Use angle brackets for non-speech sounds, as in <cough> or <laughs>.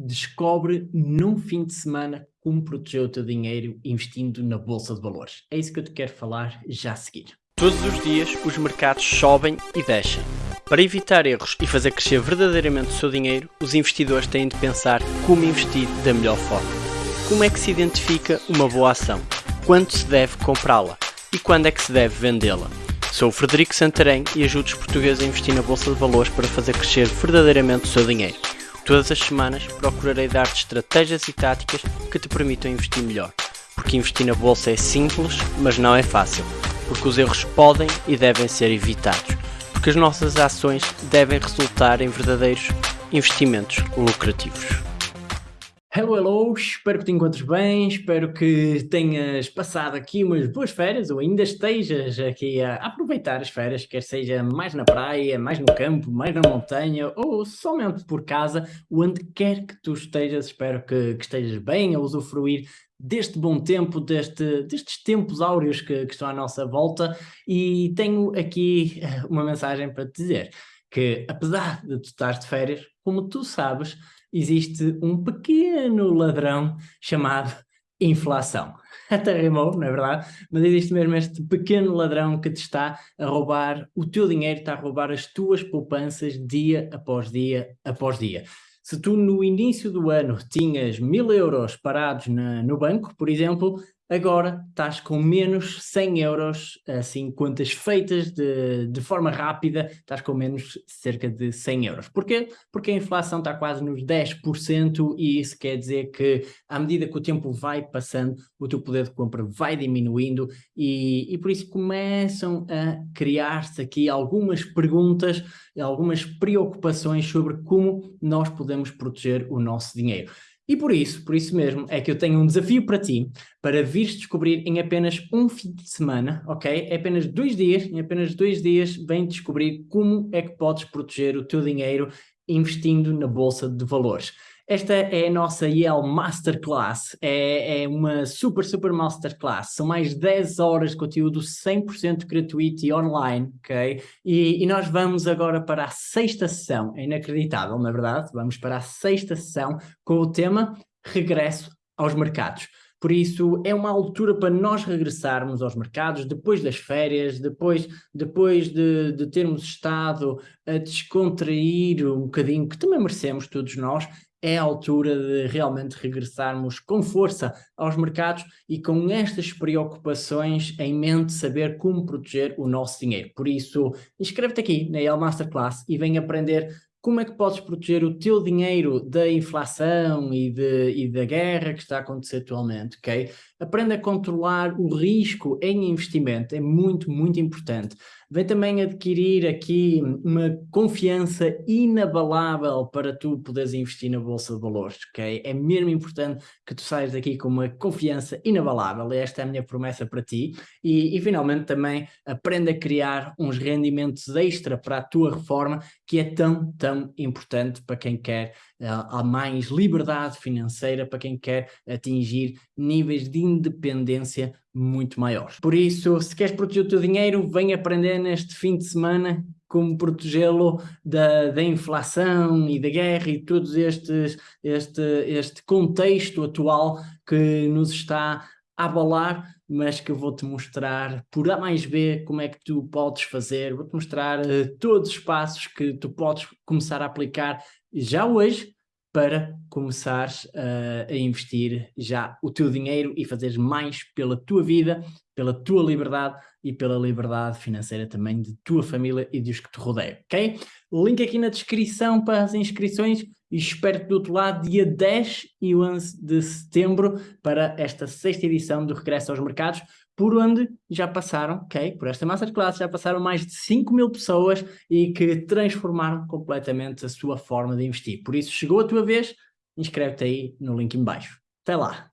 descobre num fim de semana como proteger o teu dinheiro investindo na Bolsa de Valores. É isso que eu te quero falar já a seguir. Todos os dias os mercados sobem e descem. Para evitar erros e fazer crescer verdadeiramente o seu dinheiro, os investidores têm de pensar como investir da melhor forma. Como é que se identifica uma boa ação? Quando se deve comprá-la? E quando é que se deve vendê-la? Sou o Frederico Santarém e ajudo os portugueses a investir na Bolsa de Valores para fazer crescer verdadeiramente o seu dinheiro. Todas as semanas procurarei dar-te estratégias e táticas que te permitam investir melhor. Porque investir na Bolsa é simples, mas não é fácil. Porque os erros podem e devem ser evitados. Porque as nossas ações devem resultar em verdadeiros investimentos lucrativos. Hello, hello, espero que te encontres bem, espero que tenhas passado aqui umas boas férias ou ainda estejas aqui a aproveitar as férias, quer seja mais na praia, mais no campo, mais na montanha ou somente por casa, onde quer que tu estejas, espero que, que estejas bem a usufruir deste bom tempo, deste, destes tempos áureos que, que estão à nossa volta. E tenho aqui eh, uma mensagem para te dizer, que apesar de tu estar de férias, como tu sabes, existe um pequeno ladrão chamado inflação. <laughs> Até rimou, não é verdade? Mas existe mesmo este pequeno ladrão que te está a roubar o teu dinheiro, está a roubar as tuas poupanças dia após dia após dia. Se tu no início do ano tinhas mil euros parados na, no banco, por exemplo, agora estás com menos 100 euros, assim, contas feitas de, de forma rápida, estás com menos cerca de 100 euros. Porquê? Porque a inflação está quase nos 10% e isso quer dizer que à medida que o tempo vai passando, o teu poder de compra vai diminuindo e, e por isso começam a criar-se aqui algumas perguntas, algumas preocupações sobre como nós podemos proteger o nosso dinheiro. E por isso, por isso mesmo, é que eu tenho um desafio para ti, para vires descobrir em apenas um fim de semana, ok? É apenas dois dias, em apenas dois dias, vem descobrir como é que podes proteger o teu dinheiro investindo na Bolsa de Valores. Esta é a nossa Yale Masterclass, é, é, uma super, super masterclass, são mais 10 horas de conteúdo 100% gratuito e online, ok? E, e, nós vamos agora para a sexta sessão, é inacreditável, na é verdade, vamos para a sexta sessão com o tema Regresso aos Mercados. Por isso, é uma altura para nós regressarmos aos mercados depois das férias, depois, depois de, de termos estado a descontrair um bocadinho, que também merecemos todos nós, é a altura de realmente regressarmos com força aos mercados e com estas preocupações em mente saber como proteger o nosso dinheiro. Por isso, inscreve-te aqui na El Masterclass e vem aprender como é que podes proteger o teu dinheiro da inflação e, de, e da guerra que está a acontecer atualmente, ok? Aprenda a controlar o risco em investimento, é muito, muito importante. Vem também adquirir aqui uma confiança inabalável para tu poderes investir na Bolsa de Valores, ok? É mesmo importante que tu saias daqui com uma confiança inabalável, esta é a minha promessa para ti. E, e finalmente também aprenda a criar uns rendimentos extra para a tua reforma, que é tão, tão importante para quem quer uh, mais liberdade financeira, para quem quer atingir níveis de independência muito maiores. Por isso, se queres proteger o teu dinheiro, vem aprender neste fim de semana como protegê-lo da, da inflação e da guerra e estes, este, este contexto atual que nos está abalar, mas que eu vou-te mostrar por A mais B como é que tu podes fazer, vou-te mostrar uh, todos os passos que tu podes começar a aplicar já hoje para começares uh, a investir já o teu dinheiro e fazeres mais pela tua vida, pela tua liberdade e pela liberdade financeira também de tua família e dos que te rodeiam, ok? Link aqui na descrição para as inscrições e espero-te do outro lado dia 10 e 11 de setembro para esta sexta edição do Regresso aos Mercados por onde já passaram, ok, por esta masterclass já passaram mais de 5 mil pessoas e que transformaram completamente a sua forma de investir. Por isso, chegou a tua vez, inscreve-te aí no link em baixo. Até lá!